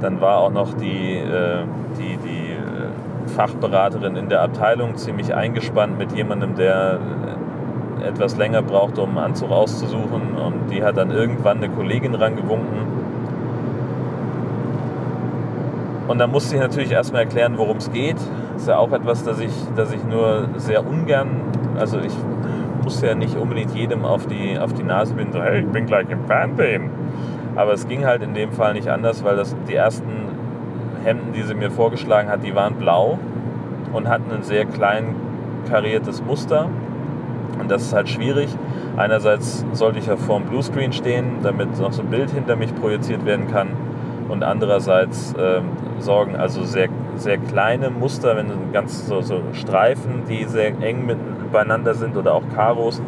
dann war auch noch die, äh, die, die äh, Fachberaterin in der Abteilung ziemlich eingespannt mit jemandem, der äh, etwas länger brauchte, um einen Anzug auszusuchen. Und die hat dann irgendwann eine Kollegin rangewunken. Und dann musste ich natürlich erstmal erklären, worum es geht. Ist ja auch etwas, das ich, das ich nur sehr ungern, also ich muss ja nicht unbedingt jedem auf die, auf die Nase binden, so, hey, ich bin gleich im Fernsehen. Aber es ging halt in dem Fall nicht anders, weil das die ersten Hemden, die sie mir vorgeschlagen hat, die waren blau und hatten ein sehr klein kariertes Muster. Und das ist halt schwierig. Einerseits sollte ich ja vor dem Bluescreen stehen, damit noch so ein Bild hinter mich projiziert werden kann. Und andererseits ähm, sorgen also sehr, sehr kleine Muster, wenn ganz so, so Streifen, die sehr eng mit, beieinander sind oder auch Karos,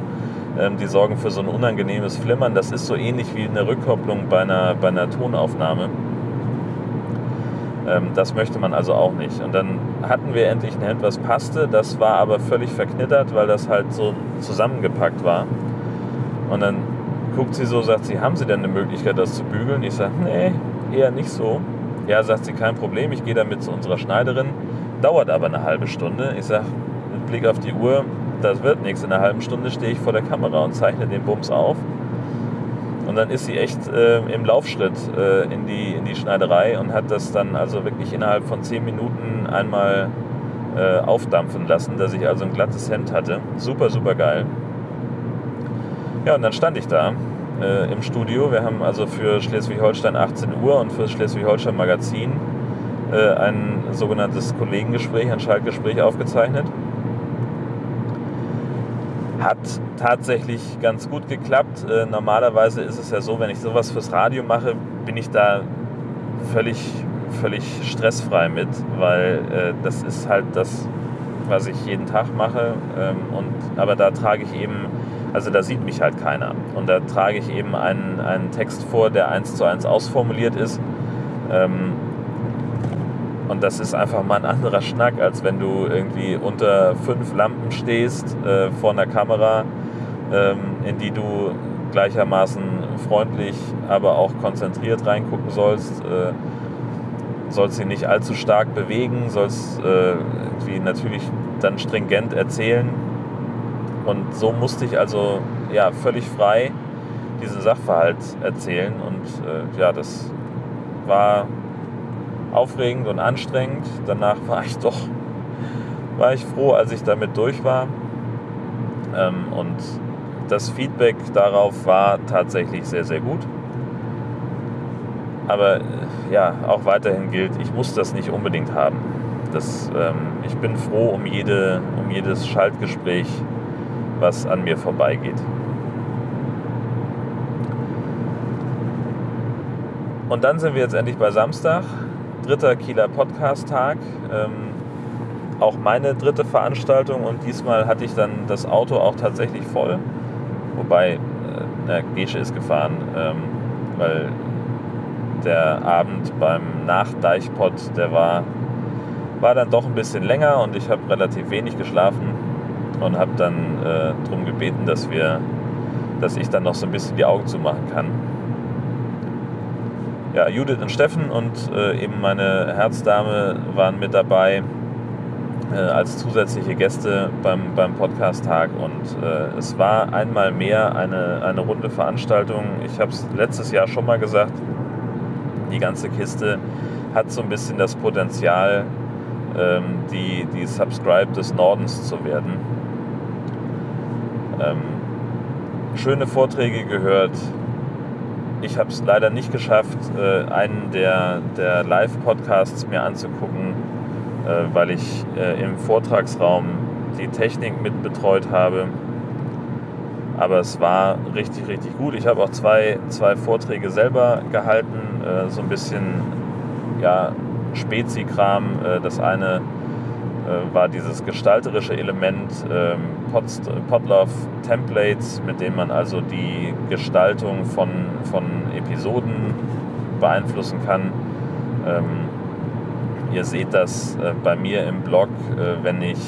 ähm, die sorgen für so ein unangenehmes Flimmern. Das ist so ähnlich wie eine Rückkopplung bei einer, bei einer Tonaufnahme. Ähm, das möchte man also auch nicht. Und dann hatten wir endlich ein Hemd, was passte. Das war aber völlig verknittert, weil das halt so zusammengepackt war. Und dann guckt sie so, sagt sie, haben Sie denn eine Möglichkeit, das zu bügeln? Ich sage, nee, eher nicht so. Ja, sagt sie, kein Problem, ich gehe damit zu unserer Schneiderin. Dauert aber eine halbe Stunde. Ich sage, mit Blick auf die Uhr, das wird nichts. In einer halben Stunde stehe ich vor der Kamera und zeichne den Bums auf. Und dann ist sie echt äh, im Laufschritt äh, in, die, in die Schneiderei und hat das dann also wirklich innerhalb von zehn Minuten einmal äh, aufdampfen lassen, dass ich also ein glattes Hemd hatte. Super, super geil. Ja, und dann stand ich da äh, im Studio. Wir haben also für Schleswig-Holstein 18 Uhr und für Schleswig-Holstein Magazin äh, ein sogenanntes Kollegengespräch, ein Schaltgespräch aufgezeichnet. Hat tatsächlich ganz gut geklappt. Äh, normalerweise ist es ja so, wenn ich sowas fürs Radio mache, bin ich da völlig, völlig stressfrei mit, weil äh, das ist halt das, was ich jeden Tag mache. Ähm, und, aber da trage ich eben, also da sieht mich halt keiner. Und da trage ich eben einen, einen Text vor, der eins zu eins ausformuliert ist. Ähm, und das ist einfach mal ein anderer Schnack, als wenn du irgendwie unter fünf Lampen stehst äh, vor einer Kamera, ähm, in die du gleichermaßen freundlich, aber auch konzentriert reingucken sollst. Äh, sollst sie nicht allzu stark bewegen, sollst äh, irgendwie natürlich dann stringent erzählen. Und so musste ich also ja, völlig frei diesen Sachverhalt erzählen. Und äh, ja, das war aufregend und anstrengend. Danach war ich doch war ich froh, als ich damit durch war. Ähm, und das Feedback darauf war tatsächlich sehr, sehr gut. Aber äh, ja, auch weiterhin gilt, ich muss das nicht unbedingt haben. Das, ähm, ich bin froh um, jede, um jedes Schaltgespräch, was an mir vorbeigeht. Und dann sind wir jetzt endlich bei Samstag, dritter Kieler Podcast-Tag. Ähm, auch meine dritte Veranstaltung und diesmal hatte ich dann das Auto auch tatsächlich voll. Wobei, äh, Gesche ist gefahren, ähm, weil der Abend beim Nachdeichpott, der war, war dann doch ein bisschen länger und ich habe relativ wenig geschlafen und habe dann äh, darum gebeten, dass wir, dass ich dann noch so ein bisschen die Augen zumachen kann. Ja, Judith und Steffen und äh, eben meine Herzdame waren mit dabei äh, als zusätzliche Gäste beim, beim Podcast-Tag und äh, es war einmal mehr eine, eine runde Veranstaltung. Ich habe es letztes Jahr schon mal gesagt, die ganze Kiste hat so ein bisschen das Potenzial, ähm, die, die Subscribe des Nordens zu werden. Ähm, schöne Vorträge gehört. Ich habe es leider nicht geschafft, äh, einen der, der Live-Podcasts mir anzugucken, äh, weil ich äh, im Vortragsraum die Technik mit betreut habe. Aber es war richtig, richtig gut. Ich habe auch zwei, zwei Vorträge selber gehalten, äh, so ein bisschen ja, Spezi-Kram. Äh, das eine war dieses gestalterische Element ähm, Podlove Templates, mit denen man also die Gestaltung von, von Episoden beeinflussen kann. Ähm, ihr seht das äh, bei mir im Blog, äh, wenn ich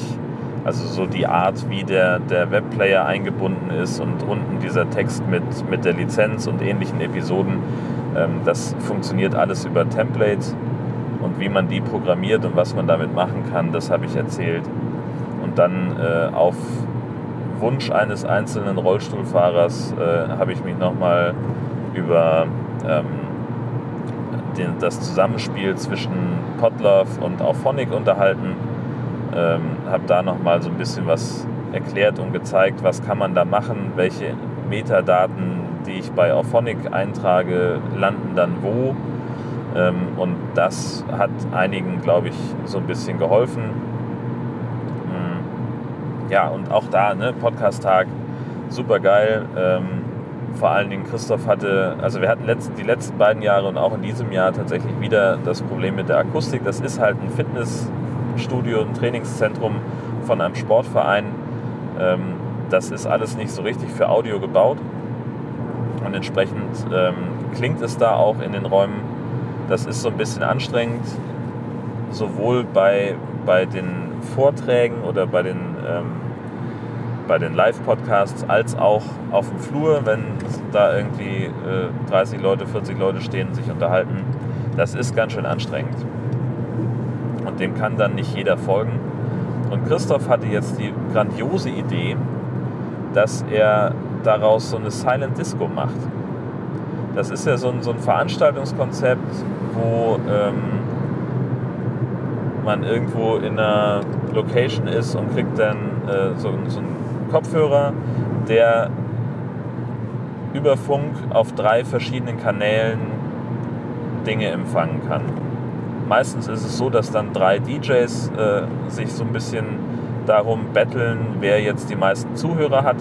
Also so die Art, wie der, der Webplayer eingebunden ist und unten dieser Text mit, mit der Lizenz und ähnlichen Episoden, ähm, das funktioniert alles über Templates und wie man die programmiert und was man damit machen kann, das habe ich erzählt. Und dann äh, auf Wunsch eines einzelnen Rollstuhlfahrers äh, habe ich mich nochmal über ähm, den, das Zusammenspiel zwischen Podlove und Auphonic unterhalten. Ähm, habe da nochmal so ein bisschen was erklärt und gezeigt, was kann man da machen, welche Metadaten, die ich bei Auphonic eintrage, landen dann wo. Ähm, und das hat einigen, glaube ich, so ein bisschen geholfen. Hm. Ja, und auch da, ne, Podcast-Tag, super geil. Ähm, vor allen Dingen Christoph hatte, also wir hatten letzt, die letzten beiden Jahre und auch in diesem Jahr tatsächlich wieder das Problem mit der Akustik. Das ist halt ein Fitnessstudio, ein Trainingszentrum von einem Sportverein. Ähm, das ist alles nicht so richtig für Audio gebaut. Und entsprechend klingt es da auch in den Räumen. Das ist so ein bisschen anstrengend, sowohl bei, bei den Vorträgen oder bei den ähm, den Live-Podcasts als auch auf dem Flur, wenn da irgendwie äh, 30 Leute, 40 Leute stehen und sich unterhalten. Das ist ganz schön anstrengend. Und dem kann dann nicht jeder folgen. Und Christoph hatte jetzt die grandiose Idee, dass er daraus so eine Silent Disco macht. Das ist ja so ein, so ein Veranstaltungskonzept, wo ähm, man irgendwo in einer Location ist und kriegt dann äh, so, so einen Kopfhörer, der über Funk auf drei verschiedenen Kanälen Dinge empfangen kann. Meistens ist es so, dass dann drei DJs äh, sich so ein bisschen darum betteln, wer jetzt die meisten Zuhörer hat.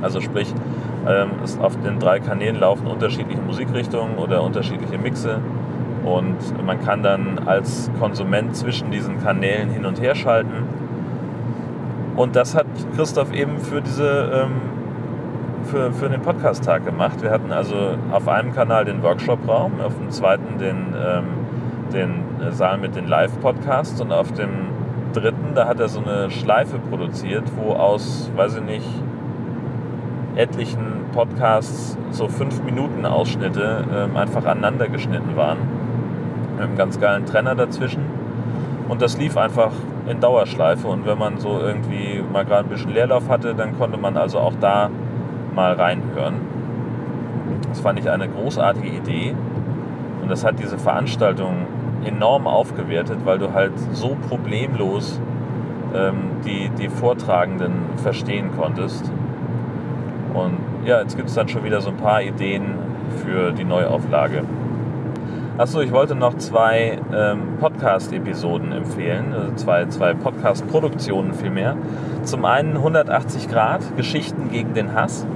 Also sprich, ähm, es auf den drei Kanälen laufen unterschiedliche Musikrichtungen oder unterschiedliche Mixe und man kann dann als Konsument zwischen diesen Kanälen hin und her schalten. Und das hat Christoph eben für diese ähm, für, für den Podcast-Tag gemacht. Wir hatten also auf einem Kanal den Workshop-Raum, auf dem zweiten den, ähm, den Saal mit den Live-Podcasts und auf dem dritten, da hat er so eine Schleife produziert, wo aus, weiß ich nicht, etlichen Podcasts so 5 Minuten Ausschnitte ähm, einfach aneinander geschnitten waren. Mit einem ganz geilen Trenner dazwischen. Und das lief einfach in Dauerschleife. Und wenn man so irgendwie mal gerade ein bisschen Leerlauf hatte, dann konnte man also auch da mal reinhören. Das fand ich eine großartige Idee. Und das hat diese Veranstaltung enorm aufgewertet, weil du halt so problemlos ähm, die, die Vortragenden verstehen konntest. Und ja, jetzt gibt es dann schon wieder so ein paar Ideen für die Neuauflage. Achso, ich wollte noch zwei ähm, Podcast-Episoden empfehlen, also zwei, zwei Podcast-Produktionen vielmehr. Zum einen 180 Grad, Geschichten gegen den Hass.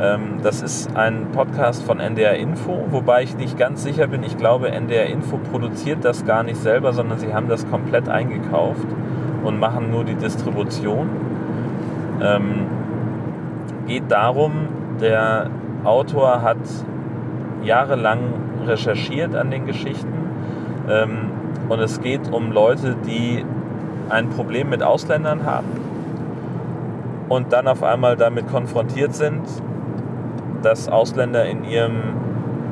Ähm, das ist ein Podcast von NDR Info, wobei ich nicht ganz sicher bin. Ich glaube, NDR Info produziert das gar nicht selber, sondern sie haben das komplett eingekauft und machen nur die Distribution. Ähm, geht darum, der Autor hat jahrelang recherchiert an den Geschichten ähm, und es geht um Leute, die ein Problem mit Ausländern haben und dann auf einmal damit konfrontiert sind, dass Ausländer in ihrem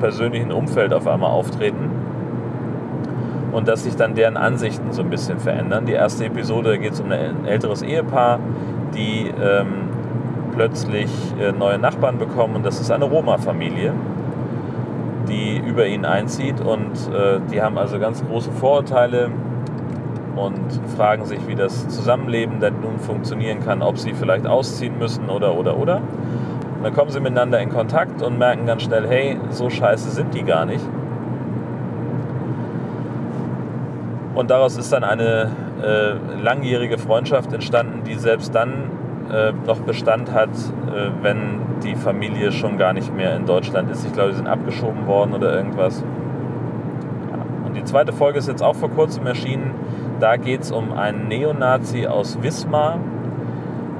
persönlichen Umfeld auf einmal auftreten und dass sich dann deren Ansichten so ein bisschen verändern. Die erste Episode geht es um ein älteres Ehepaar, die ähm, plötzlich äh, neue Nachbarn bekommen und das ist eine Roma-Familie, die über ihn einzieht und äh, die haben also ganz große Vorurteile und fragen sich, wie das Zusammenleben denn nun funktionieren kann, ob sie vielleicht ausziehen müssen oder oder oder. Und dann kommen sie miteinander in Kontakt und merken ganz schnell, hey, so scheiße sind die gar nicht. Und daraus ist dann eine äh, langjährige Freundschaft entstanden, die selbst dann äh, noch Bestand hat, äh, wenn die Familie schon gar nicht mehr in Deutschland ist. Ich glaube, die sind abgeschoben worden oder irgendwas. Ja. Und die zweite Folge ist jetzt auch vor kurzem erschienen. Da geht es um einen Neonazi aus Wismar,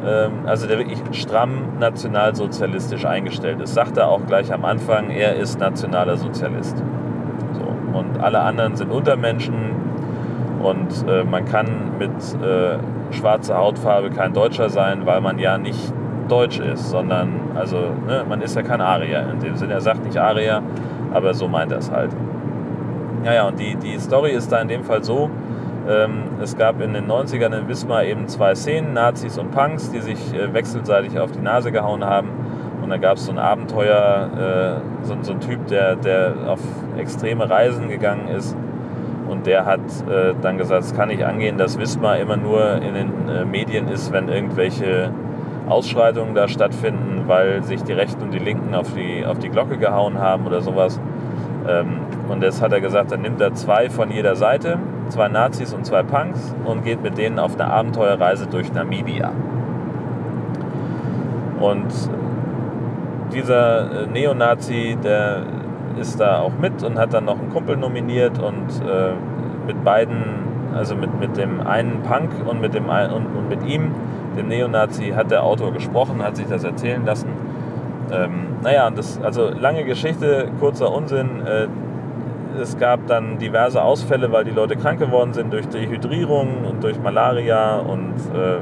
ähm, also der wirklich stramm nationalsozialistisch eingestellt ist. Sagt er auch gleich am Anfang, er ist nationaler Sozialist. So. Und alle anderen sind Untermenschen und äh, man kann mit äh, schwarze Hautfarbe kein Deutscher sein, weil man ja nicht Deutsch ist, sondern, also, ne, man ist ja kein Arier. In dem Sinne, er sagt nicht Arier, aber so meint er es halt. Ja, ja, und die, die Story ist da in dem Fall so, ähm, es gab in den 90ern in Wismar eben zwei Szenen, Nazis und Punks, die sich äh, wechselseitig auf die Nase gehauen haben. Und dann gab es so ein Abenteuer, äh, so, so ein Typ, der, der auf extreme Reisen gegangen ist. Und der hat äh, dann gesagt, es kann nicht angehen, dass Wismar immer nur in den äh, Medien ist, wenn irgendwelche Ausschreitungen da stattfinden, weil sich die Rechten und die Linken auf die, auf die Glocke gehauen haben oder sowas. Ähm, und jetzt hat er gesagt, dann nimmt er zwei von jeder Seite, zwei Nazis und zwei Punks und geht mit denen auf eine Abenteuerreise durch Namibia. Und dieser äh, Neonazi, der ist da auch mit und hat dann noch Kumpel nominiert und äh, mit beiden, also mit, mit dem einen Punk und mit, dem, und, und mit ihm, dem Neonazi, hat der Autor gesprochen, hat sich das erzählen lassen. Ähm, naja, und das, also lange Geschichte, kurzer Unsinn. Äh, es gab dann diverse Ausfälle, weil die Leute krank geworden sind durch Dehydrierung und durch Malaria und äh,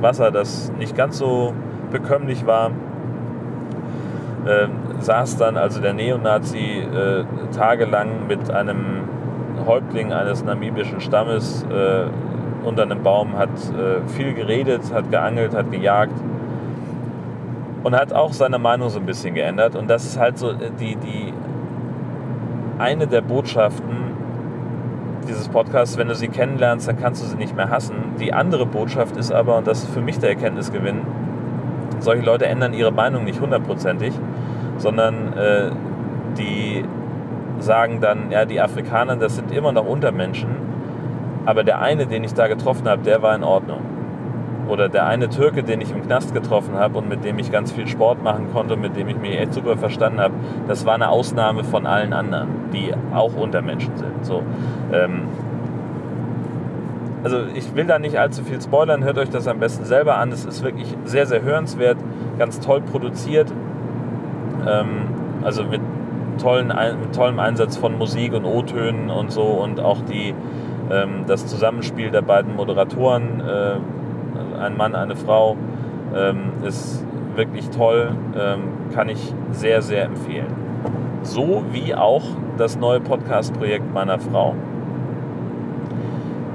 Wasser, das nicht ganz so bekömmlich war. Ähm, saß dann also der Neonazi äh, tagelang mit einem Häuptling eines namibischen Stammes äh, unter einem Baum, hat äh, viel geredet, hat geangelt, hat gejagt und hat auch seine Meinung so ein bisschen geändert. Und das ist halt so äh, die, die eine der Botschaften dieses Podcasts, wenn du sie kennenlernst, dann kannst du sie nicht mehr hassen. Die andere Botschaft ist aber, und das ist für mich der Erkenntnisgewinn, solche Leute ändern ihre Meinung nicht hundertprozentig, sondern äh, die sagen dann, ja, die Afrikaner, das sind immer noch Untermenschen, aber der eine, den ich da getroffen habe, der war in Ordnung. Oder der eine Türke, den ich im Knast getroffen habe und mit dem ich ganz viel Sport machen konnte, mit dem ich mich echt super verstanden habe, das war eine Ausnahme von allen anderen, die auch Untermenschen sind. So, ähm, also ich will da nicht allzu viel spoilern, hört euch das am besten selber an. Es ist wirklich sehr, sehr hörenswert, ganz toll produziert. Ähm, also mit, tollen, mit tollem Einsatz von Musik und O-Tönen und so und auch die, ähm, das Zusammenspiel der beiden Moderatoren, äh, ein Mann, eine Frau, ähm, ist wirklich toll, kann ich sehr, sehr empfehlen. So wie auch das neue Podcast-Projekt meiner Frau.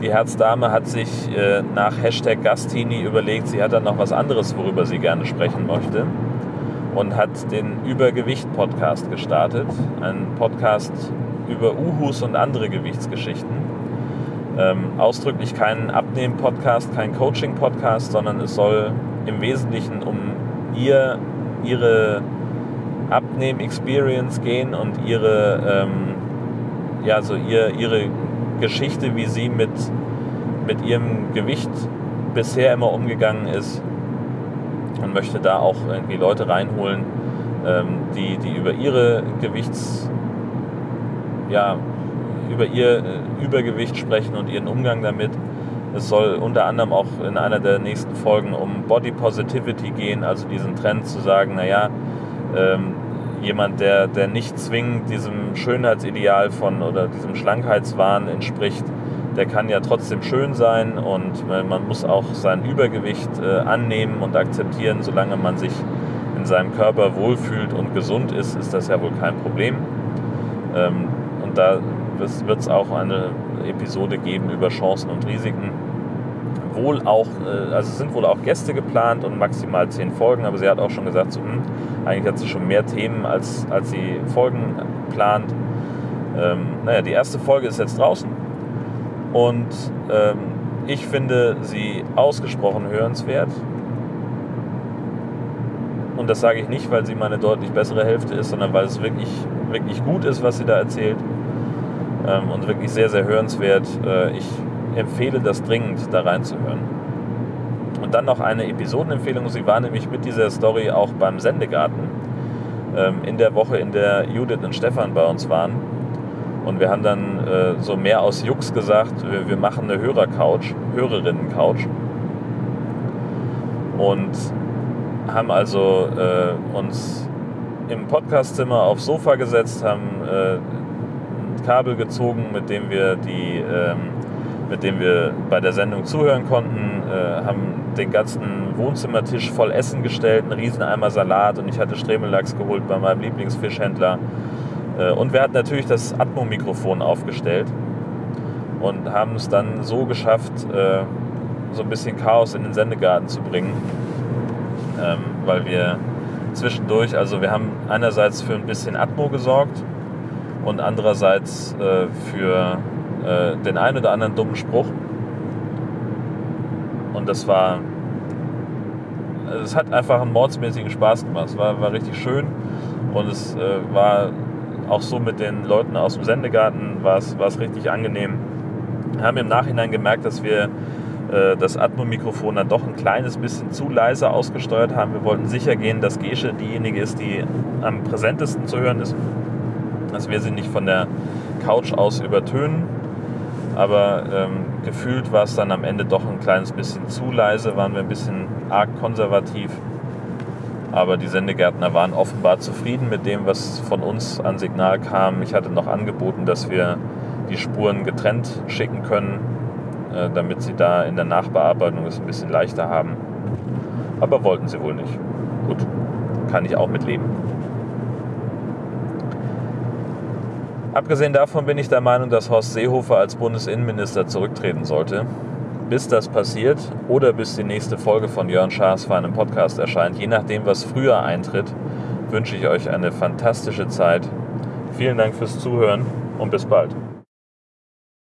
Die Herzdame hat sich äh, nach Hashtag Gastini überlegt, sie hat dann noch was anderes, worüber sie gerne sprechen möchte. Und hat den Übergewicht-Podcast gestartet. Ein Podcast über Uhus und andere Gewichtsgeschichten. Ähm, ausdrücklich kein Abnehmen-Podcast, kein Coaching-Podcast, sondern es soll im Wesentlichen um ihr, ihre Abnehm-Experience gehen und ihre, ähm, ja, so ihr, ihre Geschichte, wie sie mit, mit ihrem Gewicht bisher immer umgegangen ist und möchte da auch irgendwie Leute reinholen, ähm, die, die über ihre Gewichts, ja, über ihr äh, Übergewicht sprechen und ihren Umgang damit. Es soll unter anderem auch in einer der nächsten Folgen um Body Positivity gehen, also diesen Trend zu sagen, naja, ähm, jemand, der, der nicht zwingend diesem Schönheitsideal von oder diesem Schlankheitswahn entspricht, der kann ja trotzdem schön sein und äh, man muss auch sein Übergewicht äh, annehmen und akzeptieren, solange man sich in seinem Körper wohlfühlt und gesund ist, ist das ja wohl kein Problem. Ähm, und da wird es auch eine Episode geben über Chancen und Risiken. Wohl auch, äh, also es sind wohl auch Gäste geplant und maximal zehn Folgen, aber sie hat auch schon gesagt, so, hm, eigentlich hat sie schon mehr Themen, als, als sie Folgen plant. Ähm, naja, die erste Folge ist jetzt draußen und ähm, ich finde sie ausgesprochen hörenswert. Und das sage ich nicht, weil sie meine deutlich bessere Hälfte ist, sondern weil es wirklich, wirklich gut ist, was sie da erzählt. Ähm, und wirklich sehr, sehr hörenswert. Äh, ich empfehle das dringend, da reinzuhören. Und dann noch eine Episodenempfehlung. Sie war nämlich mit dieser Story auch beim Sendegarten ähm, in der Woche, in der Judith und Stefan bei uns waren. Und wir haben dann äh, so mehr aus Jux gesagt, wir, wir machen eine Hörercouch, Hörerinnen-Couch. Und haben also äh, uns im Podcastzimmer aufs Sofa gesetzt, haben äh, ein Kabel gezogen, mit dem wir die ähm, mit dem wir bei der Sendung zuhören konnten, äh, haben den ganzen Wohnzimmertisch voll Essen gestellt, einen riesen Eimer Salat und ich hatte Stremellachs geholt bei meinem Lieblingsfischhändler. Äh, und wir hatten natürlich das Atmo-Mikrofon aufgestellt und haben es dann so geschafft, äh, so ein bisschen Chaos in den Sendegarten zu bringen, ähm, weil wir zwischendurch, also wir haben einerseits für ein bisschen Atmo gesorgt und andererseits äh, für den einen oder anderen dummen Spruch. Und das war, es hat einfach einen mordsmäßigen Spaß gemacht. Es war, war richtig schön und es war auch so mit den Leuten aus dem Sendegarten war es, richtig angenehm. Wir haben im Nachhinein gemerkt, dass wir äh, das Atmo-Mikrofon dann doch ein kleines bisschen zu leise ausgesteuert haben. Wir wollten sicher gehen, dass Gesche diejenige ist, die am präsentesten zu hören ist. Dass wir sie nicht von der Couch aus übertönen. Aber ähm, gefühlt war es dann am Ende doch ein kleines bisschen zu leise, waren wir ein bisschen arg konservativ. Aber die Sendegärtner waren offenbar zufrieden mit dem, was von uns an Signal kam. Ich hatte noch angeboten, dass wir die Spuren getrennt schicken können, äh, damit sie da in der Nachbearbeitung es ein bisschen leichter haben. Aber wollten sie wohl nicht. Gut, kann ich auch mitleben. Abgesehen davon bin ich der Meinung, dass Horst Seehofer als Bundesinnenminister zurücktreten sollte. Bis das passiert oder bis die nächste Folge von Jörn Schaas für einen Podcast erscheint, je nachdem, was früher eintritt, wünsche ich euch eine fantastische Zeit. Vielen Dank fürs Zuhören und bis bald.